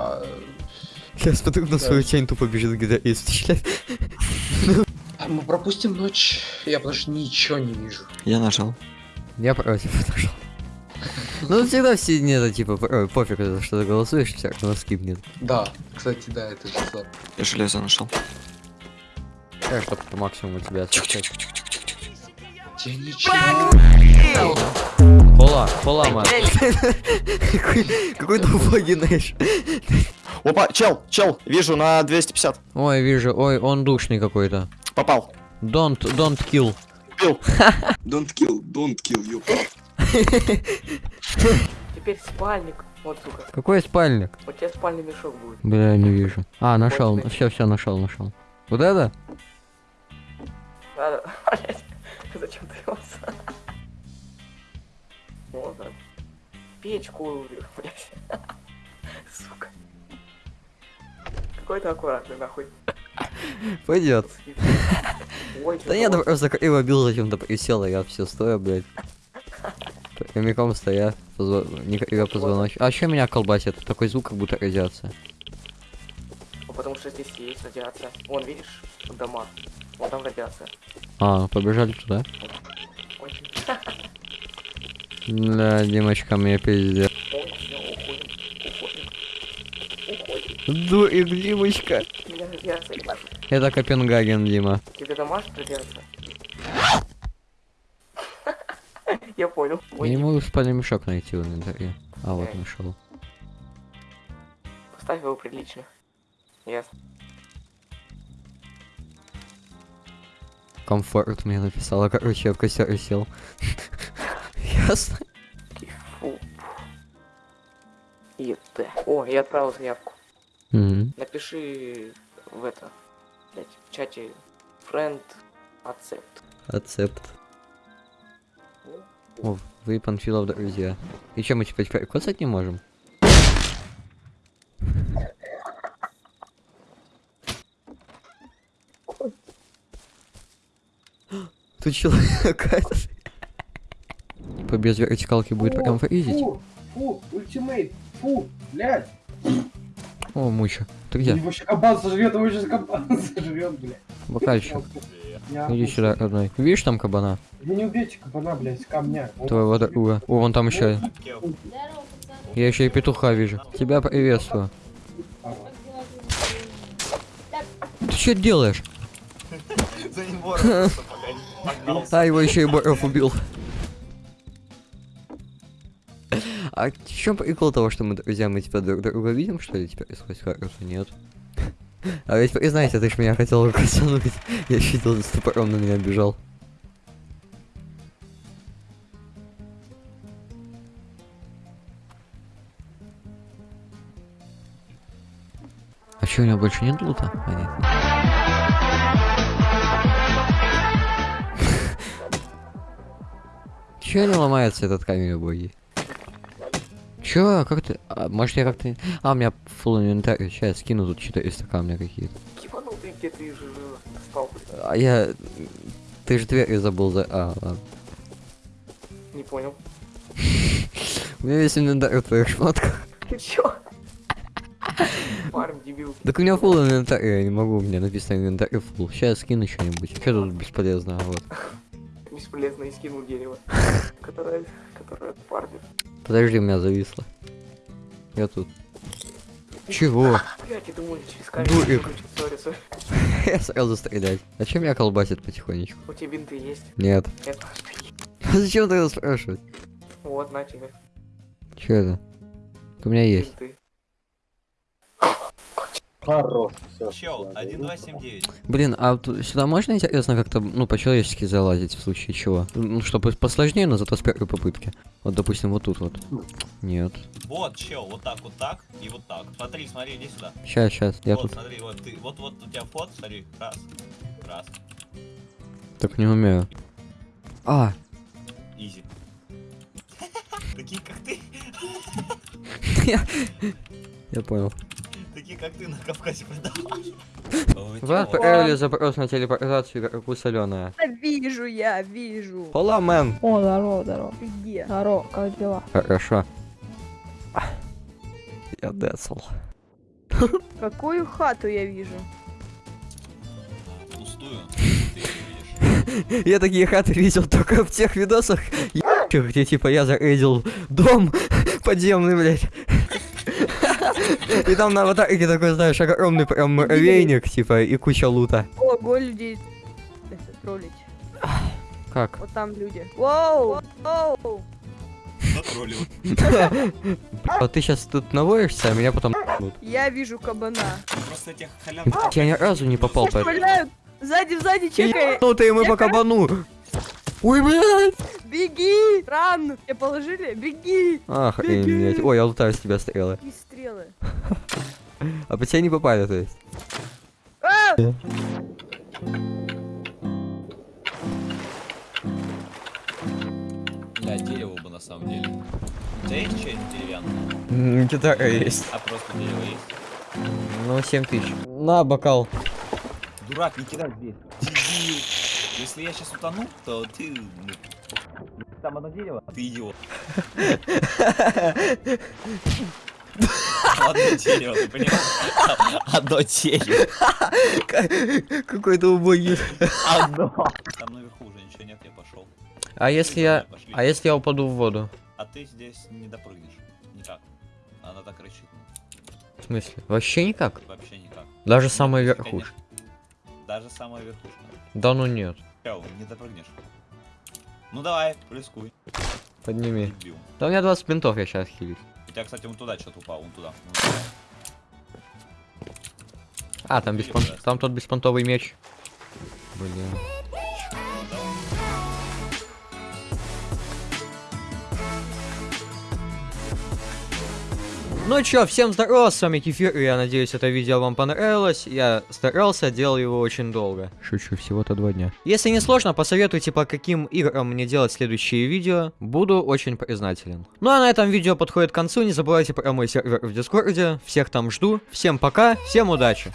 А, Сейчас смотрю на Да. свою тень тупо бежит стреляет. а мы пропустим ночь. Я потому что ничего не вижу. Я нажал. Я против отошел. Ну всегда все не это типа ой, пофиг за что ты голосуешь, все равно скипнет. Да, кстати, да, это же слабо. Я железо нашел. Я чтоб по максимуму тебя освещать. Я ничего. Пола, пола, мэн. Какой- убогий знаешь. Опа, чел, чел, вижу на 250. Ой, вижу, ой, он душный какой-то. Попал. Don't, don't kill. Убил. Don't kill, don't kill you. Теперь спальник. Вот, сука. Какой спальник? Вот тебе спальный мешок будет. Бля, не вижу. А, нашел, все, все, нашел, нашел. Вот это? Надо, блядь. Зачем ты его Вот так. Печку, блядь. Сука. Какой ты аккуратный, нахуй. Пойдет. Ой, Да нет, просто его бил зачем-то присел, а я все стою, блядь. Прямиком стоя, позво... я позвоночник. А чё меня колбасит? Такой звук, как будто радиация. Ну, потому что здесь есть радиация. Вон, видишь, дома. Вон там радиация. А, побежали туда. Ой, Бля, Димочка, мне пиздец. Уходим. Дурик, Димочка. Это Копенгаген, Дима. Тебе дома радиация? Я понял. Я не могу спальный мешок найти в инвентаре. А, вот нашел. Поставь его прилично. Ясно. Комфорт мне написала, короче, я в костер сел. Ясно. Фу. И Т. О, я отправил заявку. Мгм. Напиши в это, блядь, в чате friend accept. Ацепт. О, вы Панфилов друзья. И чем мы теперь коцать не можем? Тут человек По без вертикалки будет прям фризить. Фу, фу, ультимейт, фу, блядь. О, муча. Ты Его где? вообще кабан сожрет, его сейчас кабан сожрет, блядь. Бокальчик. Я Иди сюда, родной. Видишь там кабана? Вы не убейте кабана, блядь, с камня. Твоего друга. О, вон там еще. Я еще и петуха вижу. Тебя приветствую. Ты что делаешь? А, его еще и Боров убил. А в чем прикол того, что мы друзья, мы тебя друг друга видим, что ли, теперь сквозь карту? Нет. А ведь знаете, ты ж меня хотел косануть. Я щитил с топором, на меня бежал. А что, у него больше нет лута? Понятно. Чё не ломается этот камень убогий? Чё? Как ты? А, может я как-то... А, у меня full инвентарь. Сейчас я скину тут 400 камня какие-то. Ебанул ты, где ты же спал, блядь. А я... Ты же дверь забыл за... А, ладно. Не понял. У меня весь инвентарь в твоих шмотках. Ты чё? Парень, дебил. Так у меня full инвентарь, я не могу, у меня написано инвентарь full. Сейчас скину что-нибудь. Что тут бесполезно, вот. Бесполезно и скинул дерево. Которое, которое парня. Подожди, у меня зависло. Я тут. Чего? Дурик. Я сразу стрелять. А чем меня колбасит потихонечку? У тебя бинты есть? Нет. Это. Зачем тогда спрашивать? Вот, на тебе. Че это? У меня есть. Бинты. Хорош. Чел, 1279. Блин, а тут сюда можно интересно как-то, ну, по-человечески залазить в случае чего? Ну, чтобы посложнее, но зато с первой попытки. Вот, допустим, вот тут вот. Нет. Вот, чел, вот так, вот так и вот так. Смотри, смотри, иди сюда. Сейчас, сейчас, я вот, тут смотри, вот ты, вот, вот у тебя вход, смотри, раз, раз, так не умею. А, изи. Такие как ты, я понял. Как ты на Кавказе продавали. Вы отправили запрос на телепортацию игроку соленая. Да Вижу я, вижу. Хола, мэн. О, здорово, здорово. Где? Здорово, как дела? Хорошо. Я децл. Какую хату я вижу? Пустую. Я такие хаты видел только в тех видосах, где типа я зарейдил дом подземный, блядь. И там на аватарке такой, знаешь, огромный прям муравейник, типа, и куча лута. Ого, людей. Троллить. Как? Вот там люди. Воу! Воу! Затроллил. Вот ты сейчас тут навоишься, а меня потом. Я вижу кабана. Просто этих халявных... Я ни разу не попал по Стреляют! Сзади, сзади, чекай! Ну ты мы по кабану. Ой, блядь! Беги! Ран! Тебе положили? Беги! Охренеть. Ой, я лутаю с тебя стрелы. Какие стрелы? А по тебе не попали, то есть. А! Бля, дерево бы на самом деле. У тебя есть что-нибудь деревянное? Гитара есть. А просто дерево есть? Ну, 7 тысяч. На, бокал. Дурак, не кидай здесь. Если я сейчас утону, то ты... ну, Там одно дерево, ты идиот. Одно дерево, ты понимаешь? Одно дерево. Какой-то убогий. Одно. Там наверху уже ничего нет, я пошел. А если я... А если я упаду в воду? А ты здесь не допрыгнешь. Никак. Она так рычит. В смысле? Вообще никак? Вообще никак. Даже самая верхушка. Даже самая верхушка. Да ну нет. Чё, не допрыгнешь. Ну давай, рискуй. Подними. Дебил. Да у меня 20 бинтов, я сейчас хилюсь. У тебя, кстати, вон туда что-то упал, вон туда. А, там, беспон... там тот беспонтовый меч. Блин. Ну чё, всем здорово, с вами Кефир, и я надеюсь, это видео вам понравилось. Я старался, делал его очень долго. Шучу, всего-то два дня. Если не сложно, посоветуйте, по каким играм мне делать следующие видео. Буду очень признателен. Ну а на этом видео подходит к концу, не забывайте про мой сервер в Дискорде. Всех там жду. Всем пока, всем удачи.